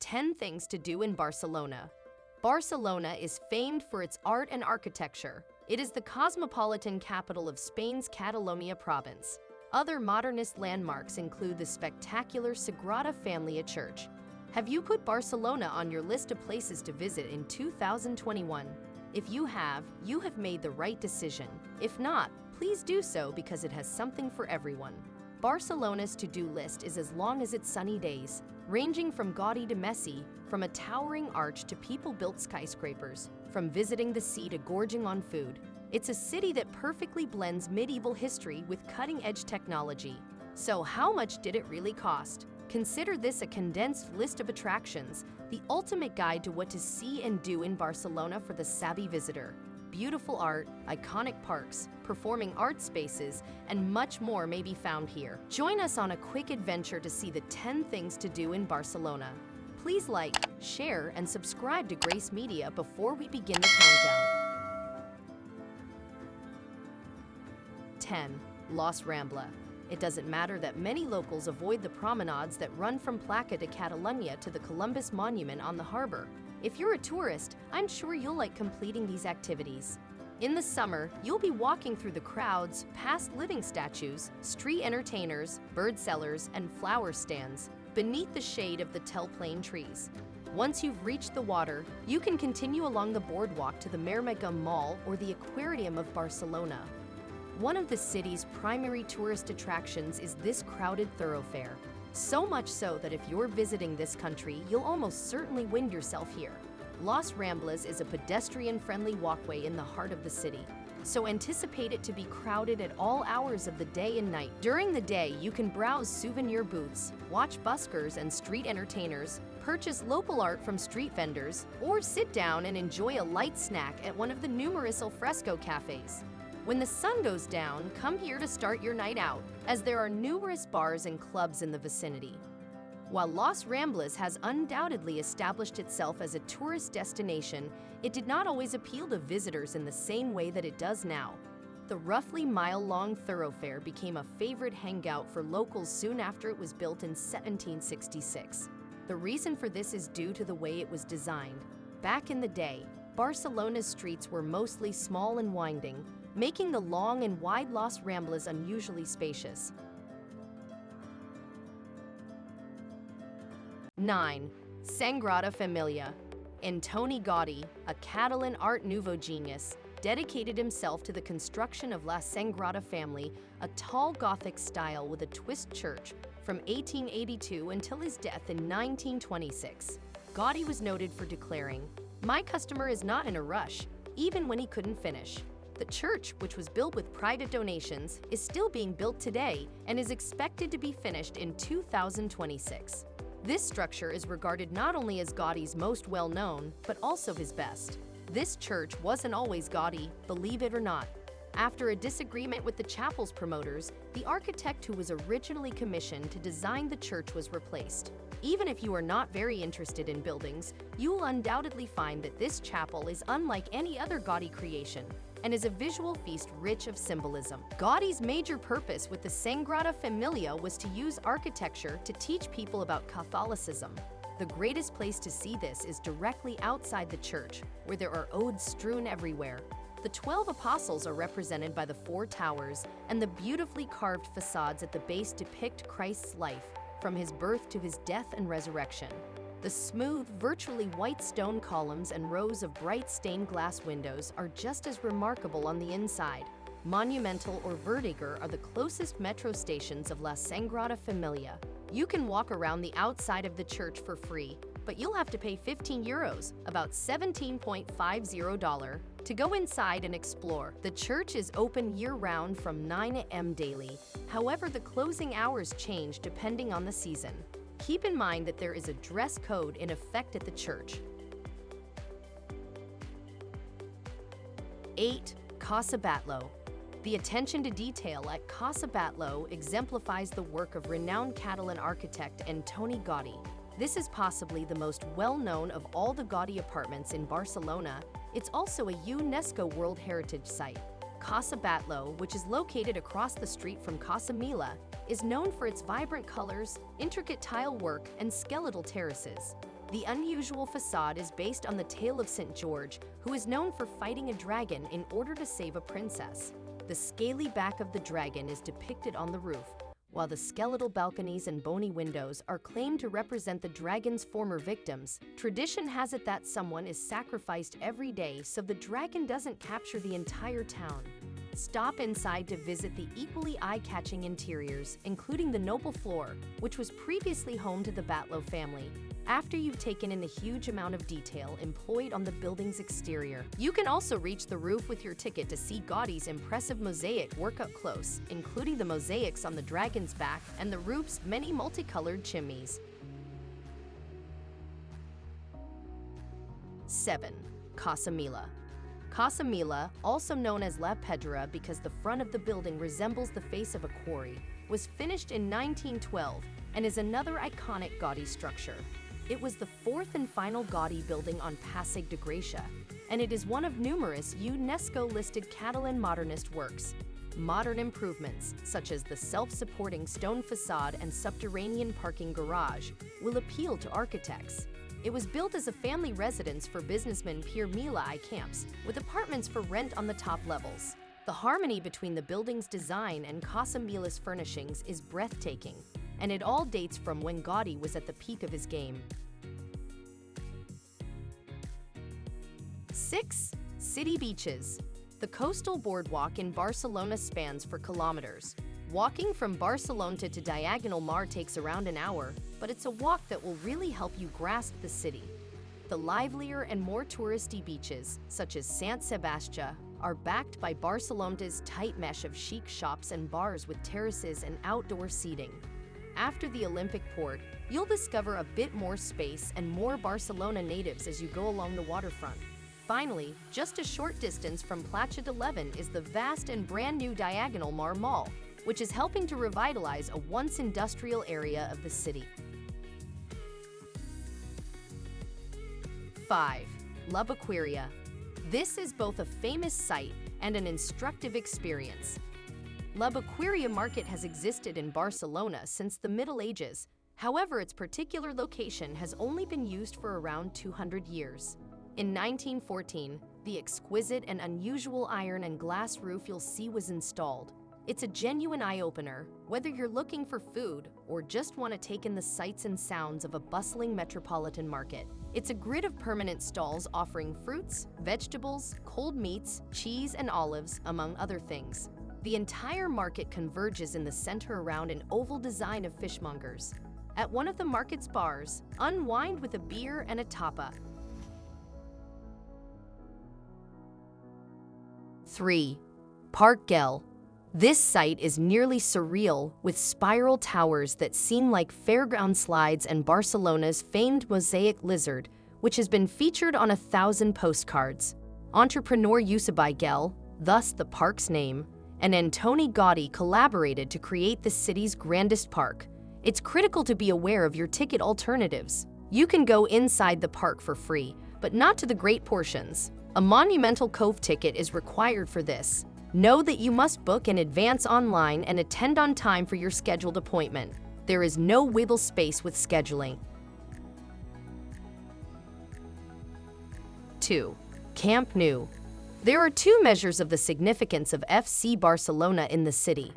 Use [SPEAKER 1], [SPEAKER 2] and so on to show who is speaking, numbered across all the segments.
[SPEAKER 1] 10 Things to Do in Barcelona. Barcelona is famed for its art and architecture. It is the cosmopolitan capital of Spain's Catalonia province. Other modernist landmarks include the spectacular Sagrada Familia Church. Have you put Barcelona on your list of places to visit in 2021? If you have, you have made the right decision. If not, please do so because it has something for everyone. Barcelona's to-do list is as long as its sunny days, ranging from Gaudi to Messi, from a towering arch to people-built skyscrapers, from visiting the sea to gorging on food. It's a city that perfectly blends medieval history with cutting-edge technology. So how much did it really cost? Consider this a condensed list of attractions, the ultimate guide to what to see and do in Barcelona for the savvy visitor beautiful art, iconic parks, performing art spaces, and much more may be found here. Join us on a quick adventure to see the 10 things to do in Barcelona. Please like, share, and subscribe to Grace Media before we begin the countdown. 10. Los Rambla. It doesn't matter that many locals avoid the promenades that run from Plaça de Catalunya to the Columbus Monument on the harbor. If you're a tourist, I'm sure you'll like completing these activities. In the summer, you'll be walking through the crowds, past living statues, street entertainers, bird sellers, and flower stands, beneath the shade of the Telplane trees. Once you've reached the water, you can continue along the boardwalk to the Maremàgnum Mall or the Aquarium of Barcelona. One of the city's primary tourist attractions is this crowded thoroughfare. So much so that if you're visiting this country, you'll almost certainly wind yourself here. Los Ramblas is a pedestrian-friendly walkway in the heart of the city, so anticipate it to be crowded at all hours of the day and night. During the day, you can browse souvenir booths, watch buskers and street entertainers, purchase local art from street vendors, or sit down and enjoy a light snack at one of the numerous alfresco cafes. When the sun goes down, come here to start your night out, as there are numerous bars and clubs in the vicinity. While Los Ramblas has undoubtedly established itself as a tourist destination, it did not always appeal to visitors in the same way that it does now. The roughly mile-long thoroughfare became a favorite hangout for locals soon after it was built in 1766. The reason for this is due to the way it was designed. Back in the day, Barcelona's streets were mostly small and winding, making the long and wide Los Ramblas unusually spacious. 9. Sagrada Familia Antoni Gaudi, a Catalan Art Nouveau genius, dedicated himself to the construction of La Sagrada Family, a tall Gothic style with a twist church, from 1882 until his death in 1926. Gaudi was noted for declaring, My customer is not in a rush, even when he couldn't finish. The church, which was built with private donations, is still being built today and is expected to be finished in 2026. This structure is regarded not only as Gaudi's most well-known, but also his best. This church wasn't always Gaudi, believe it or not. After a disagreement with the chapel's promoters, the architect who was originally commissioned to design the church was replaced. Even if you are not very interested in buildings, you will undoubtedly find that this chapel is unlike any other Gaudi creation and is a visual feast rich of symbolism. Gaudi's major purpose with the Sagrada Familia was to use architecture to teach people about Catholicism. The greatest place to see this is directly outside the church, where there are odes strewn everywhere. The 12 apostles are represented by the four towers, and the beautifully carved facades at the base depict Christ's life, from his birth to his death and resurrection. The smooth, virtually white stone columns and rows of bright stained glass windows are just as remarkable on the inside. Monumental or Verdaguer are the closest metro stations of La Sagrada Familia. You can walk around the outside of the church for free, but you'll have to pay 15 euros, about $17.50 to go inside and explore. The church is open year-round from 9 a.m. daily. However, the closing hours change depending on the season. Keep in mind that there is a dress code in effect at the church. 8. Casa Batlló The attention to detail at Casa Batlló exemplifies the work of renowned Catalan architect Antoni Gaudi. This is possibly the most well-known of all the Gaudi apartments in Barcelona. It's also a UNESCO World Heritage Site. Casa Batlló, which is located across the street from Casa Milà, is known for its vibrant colors, intricate tile work, and skeletal terraces. The unusual facade is based on the tale of St. George, who is known for fighting a dragon in order to save a princess. The scaly back of the dragon is depicted on the roof, while the skeletal balconies and bony windows are claimed to represent the dragon's former victims. Tradition has it that someone is sacrificed every day so the dragon doesn't capture the entire town. Stop inside to visit the equally eye-catching interiors, including the noble floor, which was previously home to the Batlló family. After you've taken in the huge amount of detail employed on the building's exterior, you can also reach the roof with your ticket to see Gaudi's impressive mosaic work up close, including the mosaics on the dragon's back and the roof's many multicolored chimneys. 7. Casa Mila Casa Mila, also known as La Pedrera because the front of the building resembles the face of a quarry, was finished in 1912 and is another iconic Gaudi structure. It was the fourth and final Gaudi building on Passeig de Gràcia, and it is one of numerous UNESCO-listed Catalan modernist works. Modern improvements, such as the self-supporting stone facade and subterranean parking garage, will appeal to architects. It was built as a family residence for businessman Pere Mila i Camps, with apartments for rent on the top levels. The harmony between the building's design and Casa Mila's furnishings is breathtaking, and it all dates from when Gaudi was at the peak of his game. 6. City Beaches The coastal boardwalk in Barcelona spans for kilometers. Walking from Barcelona to Diagonal Mar takes around an hour, but it's a walk that will really help you grasp the city. The livelier and more touristy beaches, such as Sant Sebastià, are backed by Barcelona's tight mesh of chic shops and bars with terraces and outdoor seating. After the Olympic port, you'll discover a bit more space and more Barcelona natives as you go along the waterfront. Finally, just a short distance from Platja de Llevant is the vast and brand new Diagonal Mar Mall, which is helping to revitalize a once industrial area of the city. 5. La Boqueria. This is both a famous site and an instructive experience. La Boqueria market has existed in Barcelona since the Middle Ages. However, its particular location has only been used for around 200 years. In 1914, the exquisite and unusual iron and glass roof you'll see was installed. It's a genuine eye-opener, whether you're looking for food or just want to take in the sights and sounds of a bustling metropolitan market. It's a grid of permanent stalls offering fruits, vegetables, cold meats, cheese, and olives, among other things. The entire market converges in the center around an oval design of fishmongers. At one of the market's bars, unwind with a beer and a tapa. 3. Park Güell. This site is nearly surreal, with spiral towers that seem like fairground slides and Barcelona's famed mosaic lizard, which has been featured on a thousand postcards. Entrepreneur Josep Güell, thus the park's name, and Antoni Gaudi collaborated to create the city's grandest park. It's critical to be aware of your ticket alternatives. You can go inside the park for free, but not to the great portions. A Monumental Cove ticket is required for this. Know that you must book in advance online and attend on time for your scheduled appointment. There is no wiggle space with scheduling. 2. Camp Nou there are two measures of the significance of FC Barcelona in the city.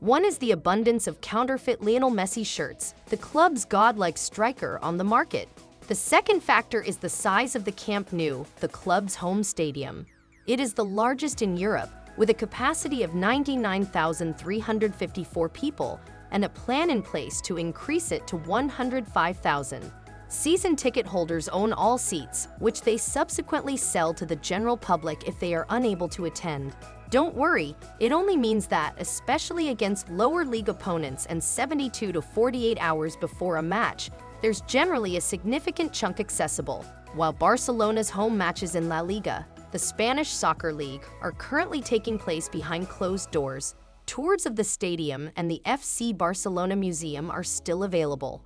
[SPEAKER 1] One is the abundance of counterfeit Lionel Messi shirts, the club's godlike striker, on the market. The second factor is the size of the Camp Nou, the club's home stadium. It is the largest in Europe, with a capacity of 99,354 people and a plan in place to increase it to 105,000. Season ticket holders own all seats, which they subsequently sell to the general public if they are unable to attend. Don't worry, it only means that, especially against lower league opponents and 72 to 48 hours before a match, there's generally a significant chunk accessible. While Barcelona's home matches in La Liga, the Spanish Soccer League, are currently taking place behind closed doors, tours of the stadium and the FC Barcelona Museum are still available.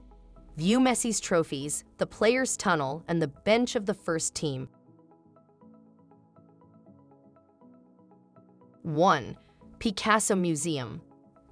[SPEAKER 1] View Messi's trophies, the players' tunnel, and the bench of the first team. 1. Picasso Museum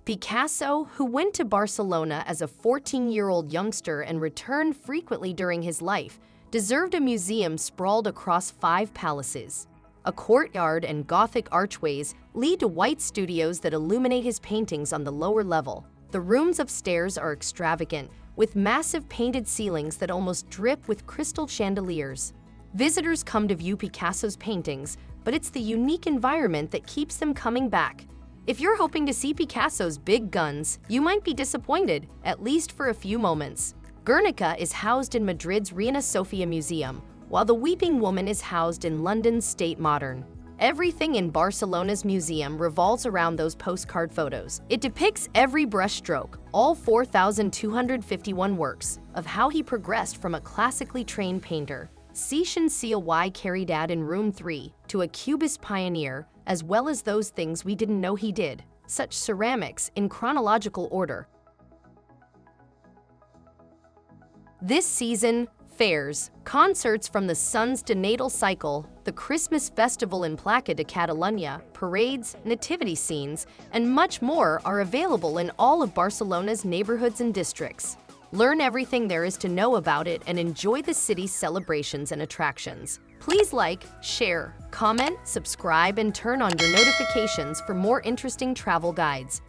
[SPEAKER 1] Picasso, who went to Barcelona as a 14-year-old youngster and returned frequently during his life, deserved a museum sprawled across five palaces. A courtyard and Gothic archways lead to white studios that illuminate his paintings on the lower level. The rooms upstairs are extravagant, with massive painted ceilings that almost drip with crystal chandeliers. Visitors come to view Picasso's paintings, but it's the unique environment that keeps them coming back. If you're hoping to see Picasso's big guns, you might be disappointed, at least for a few moments. Guernica is housed in Madrid's Reina Sofia Museum, while the Weeping Woman is housed in London's Tate Modern. Everything in Barcelona's museum revolves around those postcard photos. It depicts every brushstroke, all 4,251 works, of how he progressed from a classically trained painter, Ciencia y Caridad in Room 3, to a Cubist pioneer, as well as those things we didn't know he did, such ceramics in chronological order, This season, fairs, concerts from the Sun's natal cycle, the Christmas festival in Plaça de Catalunya, parades, nativity scenes, and much more are available in all of Barcelona's neighborhoods and districts. Learn everything there is to know about it and enjoy the city's celebrations and attractions. Please like, share, comment, subscribe, and turn on your notifications for more interesting travel guides.